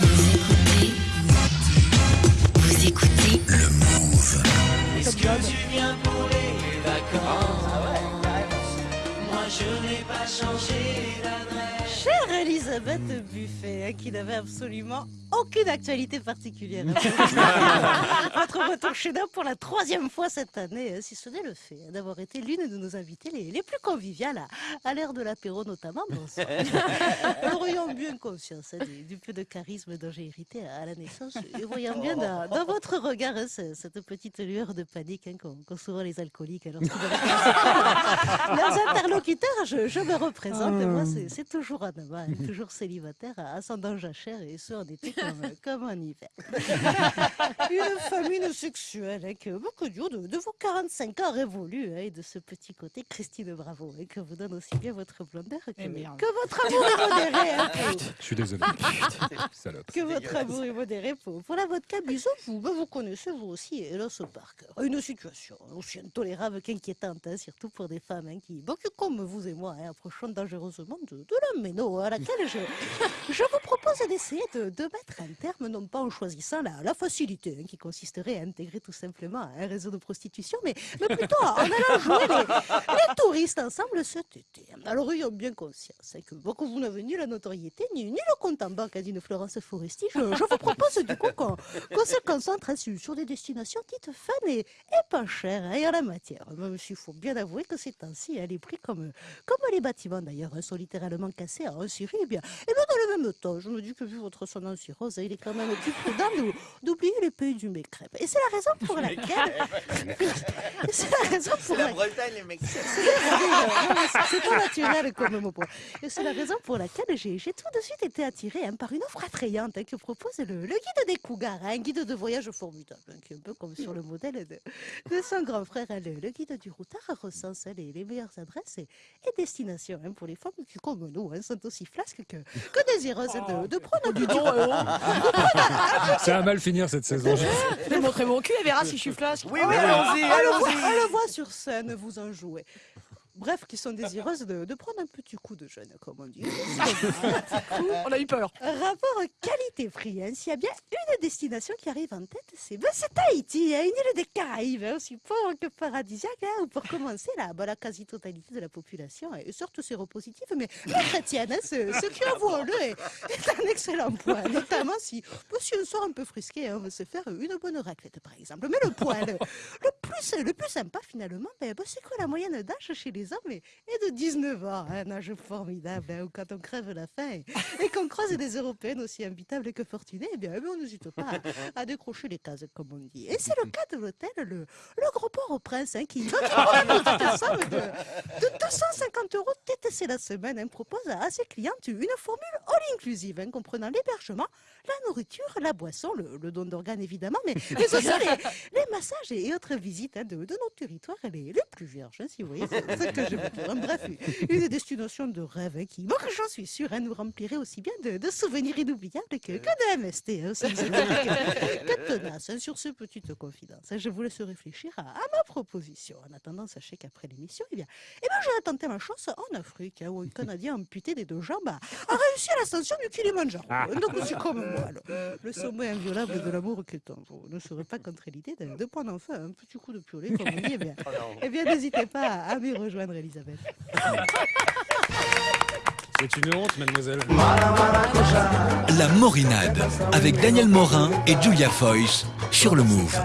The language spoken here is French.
Vous écoutez, vous écoutez Le Move. Est-ce que tu viens pour les vacances? Moi je n'ai pas changé Elisabeth Buffet, hein, qui n'avait absolument aucune actualité particulière. Votre retour chez nous pour la troisième fois cette année, hein, si ce n'est le fait hein, d'avoir été l'une de nos invitées les, les plus conviviales à, à l'ère de l'apéro notamment. Bonsoir. Nous aurions bien conscience du, du peu de charisme dont j'ai hérité à la naissance et voyant bien dans, dans votre regard ce- cette petite lueur de panique qu'ont souvent les alcooliques doivent leurs interlocuteurs, je, je me représente. et Moi, c'est- toujours homme, hein, toujours célibataire, ascendant jachère, et ce en été comme, comme en hiver. Une famine sexuelle hein, que beaucoup de, de vos 45 ans révolus, hein, et de ce petit côté Christine Bravo, hein, que vous donne aussi bien votre blondeur que, Eh que votre amour est modéré. hein, pour- Je suis désolé. Salope. que votre amour est modéré pour, pour la vodka Bison, vous, ben, vous connaissez vous aussi Hélas Parker. Une situation aussi intolérable qu'inquiétante, hein, surtout pour des femmes hein, qui, bon, comme vous et moi, hein, approchons dangereusement de, de la méno, à laquelle je, je vous propose d'essayer de, mettre un terme, non pas en choisissant la, facilité, hein, qui consisterait à intégrer tout simplement un réseau de prostitution, mais, mais plutôt en allant jouer les, touristes ensemble cet été. Alors, ayant bien conscience hein, que, que vous n'avez ni la notoriété, ni, ni le compte en banque d'une Florence Foresti, je, vous propose du coup qu'on qu'on se concentre hein, sur, des destinations dites fun et, et pas chères hein, en la matière. Même s'il faut bien avouer que ces temps-ci, hein, les prix, comme, comme les bâtiments d'ailleurs, sont littéralement cassés en Syrie, et bien dans le même temps, je me dis que vu votre ascendance rose, il est quand même plus prudent d'ou- d'oublier les pays du Mécrèpe. Et c'est la raison pour laquelle... c'est la raison pour laquelle... Bretagne, mecs. C'est pas naturel comme mot. Et c'est la raison pour laquelle j'ai tout de suite été attirée hein, par une offre attrayante hein, que propose le, le guide des Cougars, hein, un guide de voyage formidable, hein, qui est un peu comme sur le modèle de, de son grand frère. hein, le, le guide du routard recense les, les meilleures adresses et, et destinations pour les femmes qui, comme nous, sont aussi flasques que, que désireuses hein, de, de prendre un petit Ça va mal finir cette saison. Je vais montrer mon cul, elle verra si je suis flasque. Oui, oui, allons-y, On le, voit, allons-y. on le voit sur scène, vous en jouez. Bref, qui sont désireuses de, de prendre un petit coup de jeûne, comme on dit. On a eu peur. Rapport qualité-prix, hein, s'il y a bien une destination qui arrive en tête, c'est ben, Tahiti, hein, une île des Caraïbes, hein, aussi pauvre que paradisiaque, hein, pour commencer, la, ben, la quasi-totalité de la population est certes séropositive, mais, mais chrétienne, hein, ce, ce qui avouons-le est, est un excellent point, notamment si, si on sort un peu frisqué, hein, on veut se faire une bonne raclette par exemple. Mais le point, le, le plus, le plus sympa finalement, ben, ben, c'est que la moyenne d'âge chez les est de 19 ans, hein, un âge formidable, hein, où quand on crève la faim et, et qu'on croise des Européennes aussi imbitables que fortunées, eh bien, eh bien, on n'hésite pas à, décrocher les cases, comme on dit. Et c'est le cas de l'hôtel, le, le Gros Port au Prince, hein, qui, de, de 250 euros TTC la semaine, hein, propose à ses clientes une formule all-inclusive, hein, comprenant l'hébergement, la nourriture, la boisson, le, don d'organes évidemment, mais, aussi les, massages et autres visites de, de nos territoires les, plus vierges, si vous voyez ce ce que je. Bref, une destination de rêve qui, moi, j'en suis sûre, hein, nous remplirait aussi bien de, de souvenirs inoubliables que, que de MST. Hein, que, tenace. hein. Sur ces petites confidences, hein, je vous laisse réfléchir à, à ma proposition. En attendant, sachez qu'après l'émission, eh bien, eh bien, j'aurais tenté ma chance en Afrique, hein, où un Canadien amputé des deux jambes a, a réussi à l'ascension du Kilimanjaro. Donc, c'est comme moi, le, le sommet inviolable de l'amour que tant. Vous ne serez pas contre l'idée de, de prendre enfin un petit coup de piolet, comme on dit. Eh bien, eh bien n'hésitez pas à, à me rejoindre, Elisabeth. C'est une honte, mademoiselle. La Morinade avec Daniel Morin et Julia Foyce sur le Move.